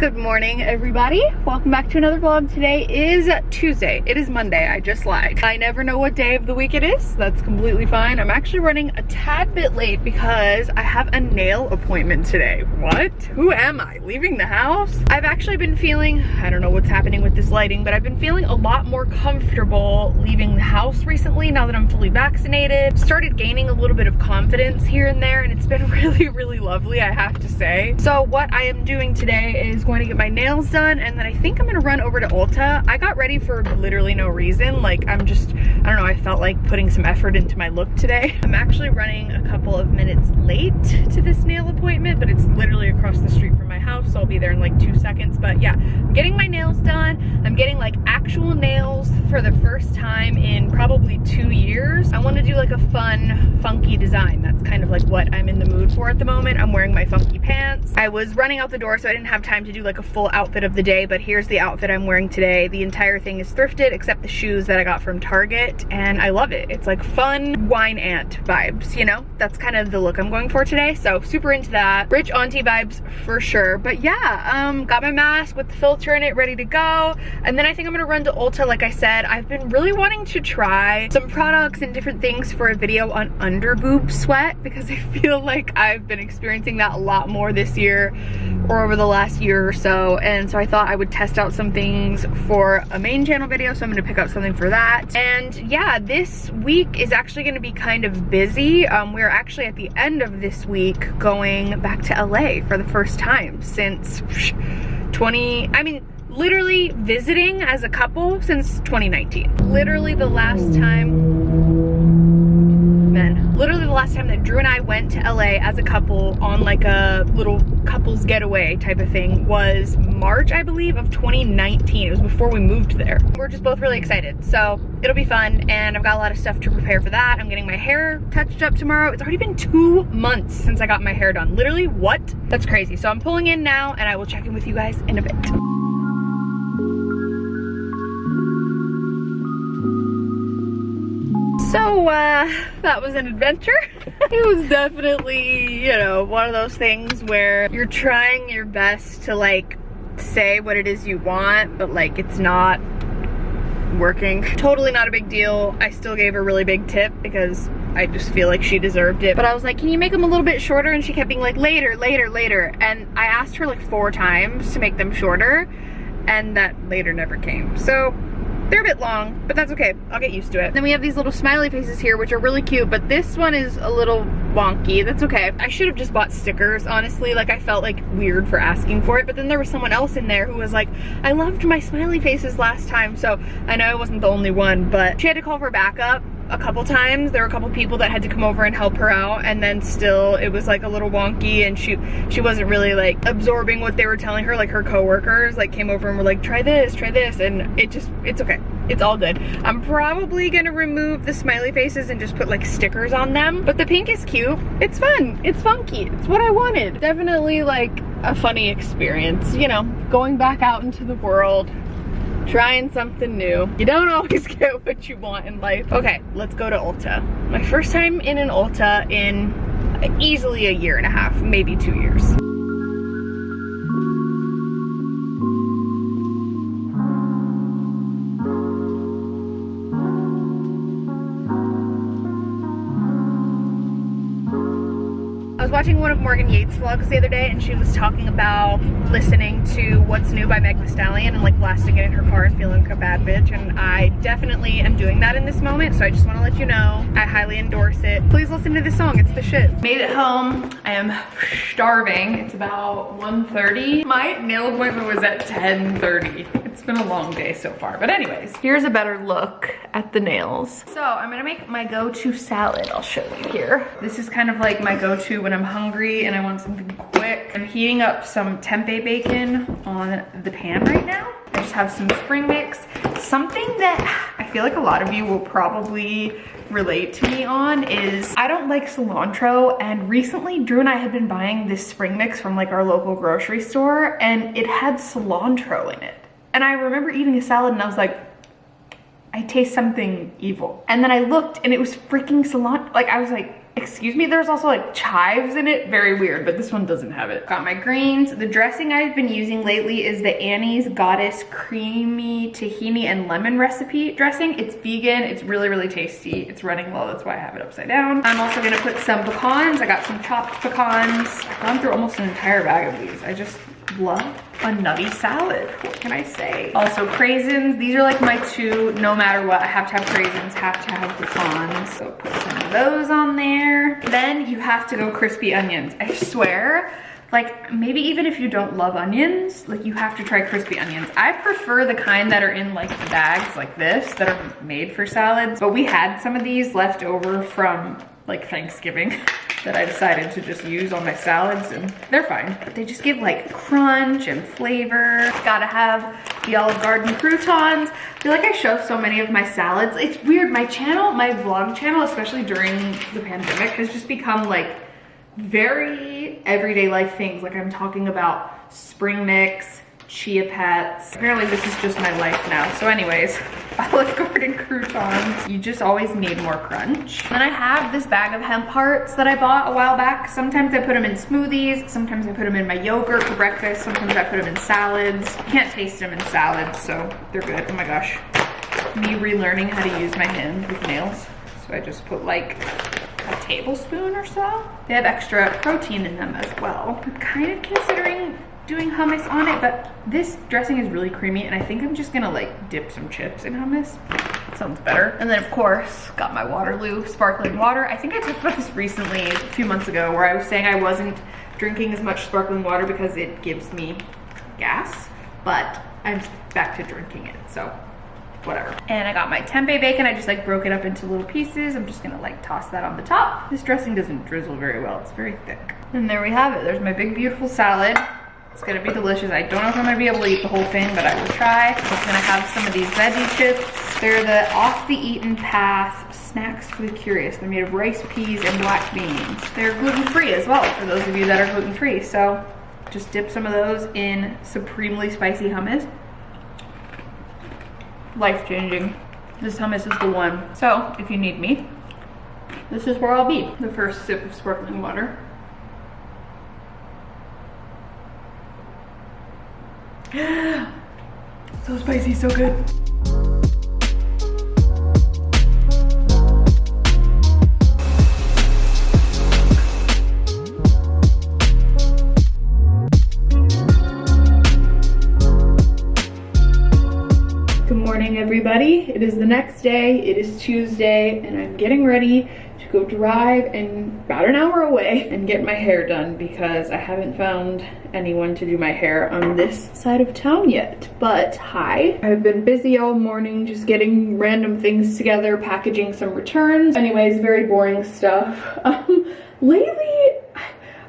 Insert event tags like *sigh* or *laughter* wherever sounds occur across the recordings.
Good morning, everybody. Welcome back to another vlog. Today is Tuesday. It is Monday, I just lied. I never know what day of the week it is. That's completely fine. I'm actually running a tad bit late because I have a nail appointment today. What? Who am I? Leaving the house? I've actually been feeling, I don't know what's happening with this lighting, but I've been feeling a lot more comfortable leaving the house recently now that I'm fully vaccinated. Started gaining a little bit of confidence here and there and it's been *laughs* really, really lovely, I have to say. So what I am doing today is going to get my nails done and then I think I'm gonna run over to Ulta. I got ready for literally no reason. Like I'm just, I don't know, I felt like putting some effort into my look today. *laughs* I'm actually running a couple of minutes late to this nail appointment, but it's literally across the street from my house, so I'll be there in like two seconds. But yeah, I'm getting my nails done. I'm getting like actual nails for the first time in probably two years. I wanna do like a fun, funky design. Like what I'm in the mood for at the moment. I'm wearing my funky pants. I was running out the door, so I didn't have time to do like a full outfit of the day, but here's the outfit I'm wearing today. The entire thing is thrifted except the shoes that I got from Target and I love it. It's like fun wine aunt vibes, you know? That's kind of the look I'm going for today. So super into that. Rich auntie vibes for sure. But yeah, um, got my mask with the filter in it ready to go. And then I think I'm gonna run to Ulta like I said. I've been really wanting to try some products and different things for a video on under boob sweat because I feel like I've been experiencing that a lot more this year or over the last year or so. And so I thought I would test out some things for a main channel video so I'm gonna pick up something for that. And yeah this week is actually gonna be kind of busy. Um, we're actually at the end of this week going back to LA for the first time since 20 I mean literally visiting as a couple since 2019 literally the last time last time that Drew and I went to LA as a couple on like a little couples getaway type of thing was March, I believe, of 2019. It was before we moved there. We're just both really excited. So it'll be fun and I've got a lot of stuff to prepare for that. I'm getting my hair touched up tomorrow. It's already been two months since I got my hair done. Literally, what? That's crazy. So I'm pulling in now and I will check in with you guys in a bit. So, uh, that was an adventure. *laughs* it was definitely, you know, one of those things where you're trying your best to like say what it is you want, but like it's not working. Totally not a big deal. I still gave her a really big tip because I just feel like she deserved it. But I was like, can you make them a little bit shorter? And she kept being like, later, later, later. And I asked her like four times to make them shorter and that later never came. So they're a bit long, but that's okay. I'll get used to it. Then we have these little smiley faces here, which are really cute, but this one is a little wonky. That's okay. I should have just bought stickers, honestly. Like, I felt like weird for asking for it, but then there was someone else in there who was like, I loved my smiley faces last time, so I know I wasn't the only one, but she had to call for backup a couple times. There were a couple people that had to come over and help her out and then still it was like a little wonky and she she wasn't really like absorbing what they were telling her. Like her coworkers like came over and were like try this try this and it just it's okay. It's all good. I'm probably gonna remove the smiley faces and just put like stickers on them but the pink is cute. It's fun. It's funky. It's what I wanted. Definitely like a funny experience you know going back out into the world trying something new. You don't *laughs* always get what you want in life. Okay, let's go to Ulta. My first time in an Ulta in easily a year and a half, maybe two years. Watching one of Morgan Yates vlogs the other day and she was talking about listening to What's New by Meg Thee Stallion and like blasting it in her car and feeling like a bad bitch and I definitely am doing that in this moment so I just want to let you know I highly endorse it. Please listen to this song, it's the shit. Made it home, I am starving. It's about 1.30. My nail appointment was at 10.30. It's been a long day so far, but anyways, here's a better look at the nails. So I'm gonna make my go-to salad, I'll show you here. This is kind of like my go-to when I'm hungry and I want something quick. I'm heating up some tempeh bacon on the pan right now. I just have some spring mix. Something that I feel like a lot of you will probably relate to me on is I don't like cilantro and recently Drew and I had been buying this spring mix from like our local grocery store and it had cilantro in it. And I remember eating a salad and I was like, I taste something evil. And then I looked and it was freaking cilantro. Like I was like, excuse me, there's also like chives in it. Very weird, but this one doesn't have it. Got my greens. The dressing I've been using lately is the Annie's Goddess Creamy Tahini and Lemon Recipe dressing. It's vegan, it's really, really tasty. It's running low, that's why I have it upside down. I'm also gonna put some pecans. I got some chopped pecans. I've gone through almost an entire bag of these. I just love a nutty salad. What can I say? Also craisins. These are like my two, no matter what, I have to have craisins, have to have pecans. So put some of those on there. Then you have to go crispy onions. I swear, like maybe even if you don't love onions, like you have to try crispy onions. I prefer the kind that are in like bags like this that are made for salads. But we had some of these left over from like Thanksgiving. *laughs* that I decided to just use on my salads and they're fine. But they just give like crunch and flavor. Gotta have the Olive Garden croutons. I feel like I show so many of my salads. It's weird, my channel, my vlog channel, especially during the pandemic, has just become like very everyday life things. Like I'm talking about spring mix, chia pets. Apparently this is just my life now. So anyways, *laughs* Olive Garden croutons. You just always need more crunch. Then I have this bag of hemp hearts that I bought a while back. Sometimes I put them in smoothies. Sometimes I put them in my yogurt for breakfast. Sometimes I put them in salads. You can't taste them in salads, so they're good. Oh my gosh. Me relearning how to use my hands with nails. So I just put like a tablespoon or so. They have extra protein in them as well. I'm kind of considering doing hummus on it, but this dressing is really creamy and I think I'm just gonna like dip some chips in hummus. Sounds better. And then of course, got my Waterloo sparkling water. I think I talked about this recently, a few months ago, where I was saying I wasn't drinking as much sparkling water because it gives me gas, but I'm back to drinking it, so whatever. And I got my tempeh bacon. I just like broke it up into little pieces. I'm just gonna like toss that on the top. This dressing doesn't drizzle very well. It's very thick. And there we have it. There's my big, beautiful salad. It's gonna be delicious. I don't know if I'm gonna be able to eat the whole thing, but I will try. I'm gonna have some of these veggie chips. They're the off the eaten path snacks for the curious. They're made of rice, peas, and black beans. They're gluten-free as well for those of you that are gluten-free. So just dip some of those in supremely spicy hummus. Life-changing. This hummus is the one. So if you need me, this is where I'll be. The first sip of sparkling water. *gasps* so spicy, so good. Good morning, everybody. It is the next day. It is Tuesday, and I'm getting ready go drive and about an hour away and get my hair done because I haven't found anyone to do my hair on this side of town yet. But hi, I've been busy all morning just getting random things together, packaging some returns. Anyways, very boring stuff. *laughs* Um, lately,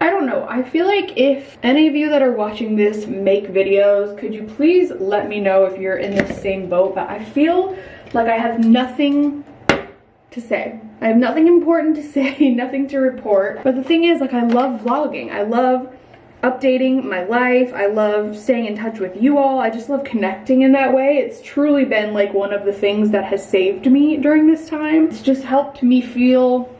I don't know. I feel like if any of you that are watching this make videos, could you please let me know if you're in the same boat? But I feel like I have nothing to say. I have nothing important to *laughs* say, nothing to report. But the thing is, like, I love vlogging. I love updating my life. I love staying in touch with you all. I just love connecting in that way. It's truly been like one of the things that has saved me during this time. It's just helped me feel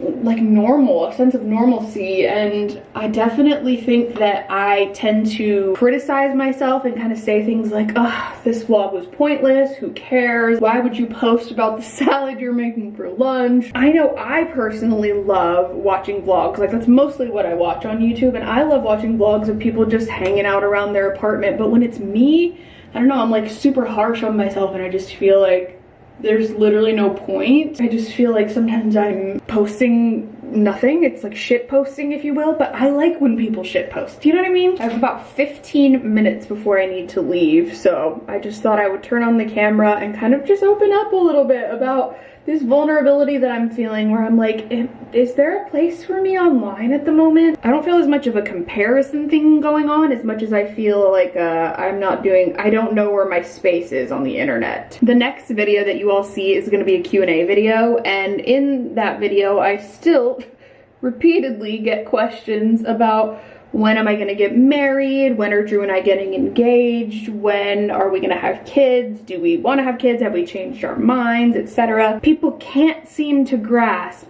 like normal, a sense of normalcy. And I definitely think that I tend to criticize myself and kind of say things like, oh, this vlog was pointless. Who cares? Why would you post about the *laughs* salad you're making for lunch? I know I personally love watching vlogs. Like that's mostly what I watch on YouTube. And I love watching vlogs of people just hanging out around their apartment. But when it's me, I don't know, I'm like super harsh on myself and I just feel like there's literally no point. I just feel like sometimes I'm posting nothing. It's like shit posting, if you will, but I like when people shit post. Do you know what I mean? I have about 15 minutes before I need to leave, so I just thought I would turn on the camera and kind of just open up a little bit about this vulnerability that I'm feeling where I'm like, is there a place for me online at the moment? I don't feel as much of a comparison thing going on as much as I feel like uh, I'm not doing, I don't know where my space is on the internet. The next video that you all see is gonna be a Q&A video and in that video I still *laughs* repeatedly get questions about when am I gonna get married? When are Drew and I getting engaged? When are we gonna have kids? Do we wanna have kids? Have we changed our minds, etc.? People can't seem to grasp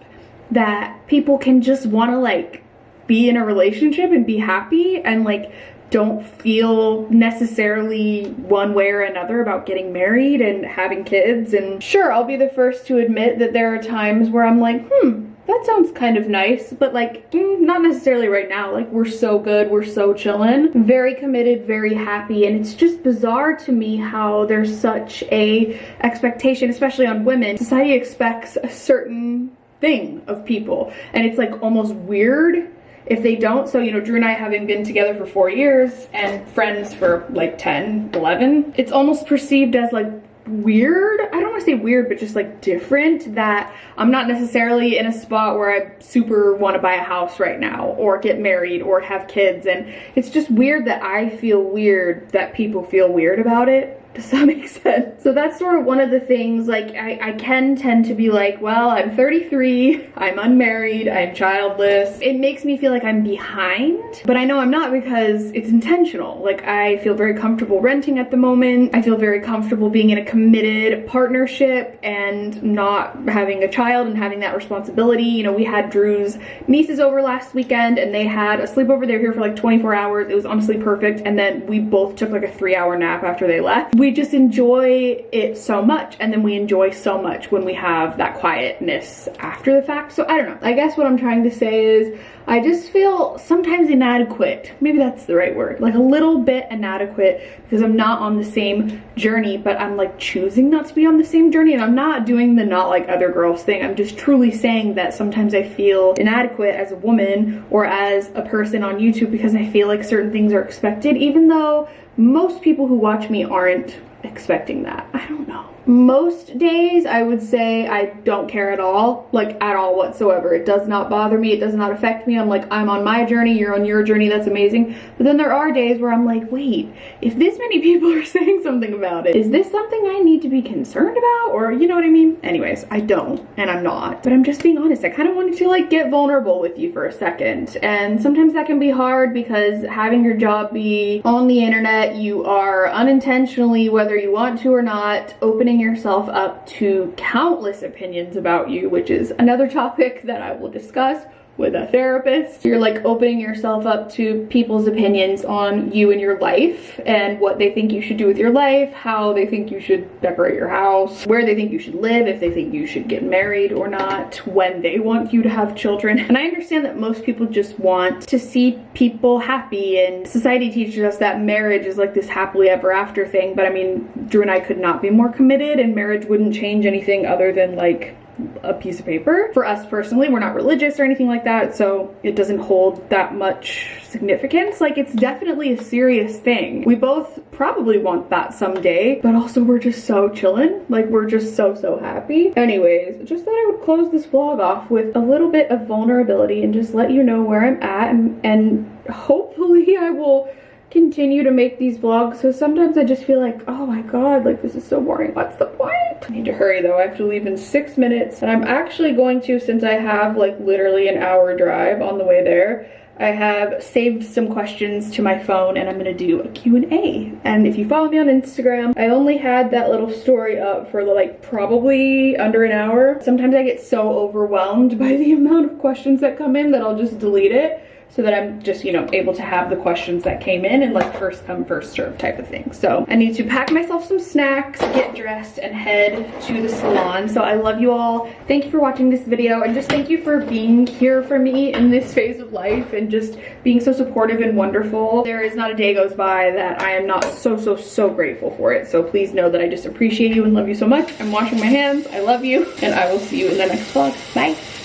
that people can just wanna like be in a relationship and be happy and like don't feel necessarily one way or another about getting married and having kids. And sure, I'll be the first to admit that there are times where I'm like, hmm, that sounds kind of nice, but like, mm, not necessarily right now. Like, we're so good, we're so chilling. Very committed, very happy, and it's just bizarre to me how there's such a expectation, especially on women. Society expects a certain thing of people, and it's like almost weird if they don't so you know drew and i having been together for four years and friends for like 10 11 it's almost perceived as like weird? I don't want to say weird but just like different that i'm not necessarily in a spot where i super want to buy a house right now or get married or have kids and it's just weird that i feel weird that people feel weird about it does that make sense? So that's sort of one of the things, like, I, I can tend to be like, well, I'm 33, I'm unmarried, I'm childless. It makes me feel like I'm behind, but I know I'm not because it's intentional. Like, I feel very comfortable renting at the moment. I feel very comfortable being in a committed partnership and not having a child and having that responsibility. You know, we had Drew's nieces over last weekend and they had a sleepover. They were here for like 24 hours. It was honestly perfect. And then we both took like a three hour nap after they left we just enjoy it so much and then we enjoy so much when we have that quietness after the fact. So i don't know. I guess what i'm trying to say is I just feel sometimes inadequate. Maybe that's the right word. Like a little bit inadequate because I'm not on the same journey, but I'm like choosing not to be on the same journey. And I'm not doing the not like other girls thing. I'm just truly saying that sometimes I feel inadequate as a woman or as a person on YouTube because I feel like certain things are expected, even though most people who watch me aren't expecting that. I don't know. Most days I would say I don't care at all, like at all whatsoever. It does not bother me, it does not affect me. I'm like, I'm on my journey, you're on your journey, that's amazing. But then there are days where I'm like, wait, if this many *laughs* people are saying something about it, is this something I need to be concerned about? Or you know what I mean? Anyways, I don't, and I'm not. But I'm just being honest, I kind of wanted to like get vulnerable with you for a second. And sometimes that can be hard because having your job be on the internet, you are unintentionally, whether you want to or not, opening opening yourself up to countless opinions about you, which is another topic that I will discuss with a therapist. You're like opening yourself up to people's opinions on you and your life and what they think you should do with your life, how they think you should decorate your house, where they think you should live, if they think you should get married or not, when they want you to have children. And I understand that most people just want to see people happy and society teaches us that marriage is like this happily ever after thing. But I mean, Drew and I could not be more committed and marriage wouldn't change anything other than like a piece of paper. For us personally, we're not religious or anything like that, so it doesn't hold that much significance. Like, it's definitely a serious thing. We both probably want that someday, but also we're just so chillin'. Like, we're just so, so happy. Anyways, just thought I would close this vlog off with a little bit of vulnerability and just let you know where I'm at and, and hopefully I will continue to make these vlogs so sometimes I just feel like oh my god like this is so boring what's the point I need to hurry though I have to leave in six minutes and I'm actually going to since I have like literally an hour drive on the way there I have saved some questions to my phone and I'm gonna do a Q&A. And if you follow me on Instagram, I only had that little story up for like probably under an hour. Sometimes I get so overwhelmed by the *laughs* amount of questions that come in that I'll just delete it so that I'm just, you know, able to have the questions that came in and like first come, first serve type of thing. So I need to pack myself some snacks, get dressed and head to the salon. So I love you all. Thank you for watching this video and just thank you for being here for me in this phase of life and just being so supportive and wonderful. There is not a day goes by that I am not so, so, so grateful for it. So please know that I just appreciate you and love you so much. I'm washing my hands. I love you and I will see you in the next vlog. Bye.